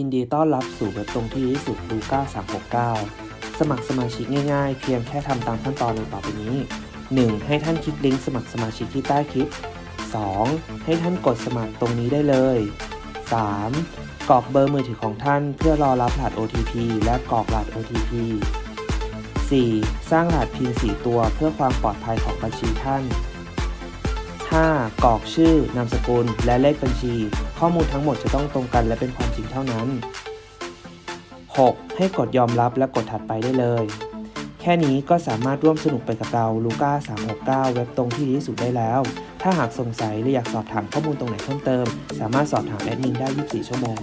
ยินดีต้อนรับสู่เว็บตรงที่ดีสุดลูก้า369 สมัครสมาชิกง่ายๆ เพียงแค่ทำตามขั้นตอนดังต่อไปนี้ 1. ให้ท่านคลิกลิงก์สมัครสมาชิกที่ใต้คลิป 2. ให้ท่านกดสมัครตรงนี้ได้เลย 3. กรอกเบอร์มือถือของท่านเพื่อรอรับรหัส OTP และกรอกรหัส OTP 4. สร้างรหัส PIN 4 ตัวเพื่อความปลอดภัยของบัญชีท่าน 5. กรอกชื่อนามสกุล และเลขบัญชี ข้อมูลทั้งหมดจะต้องตรงกันและเป็นความจริงเท่านั้น 6. ให้กดยอมรับและกดถัดไปได้เลย แค่นี้ก็สามารถร่วมสนุกไปกับเราลูก้า369 เว็บตรงที่ดีที่สุดได้แล้ว ถ้าหากสงสัยหรืออยากสอบถามข้อมูลตรงไหนเพิ่มเติม สามารถสอบถามแอดมินได้ 24 ชั่วโมง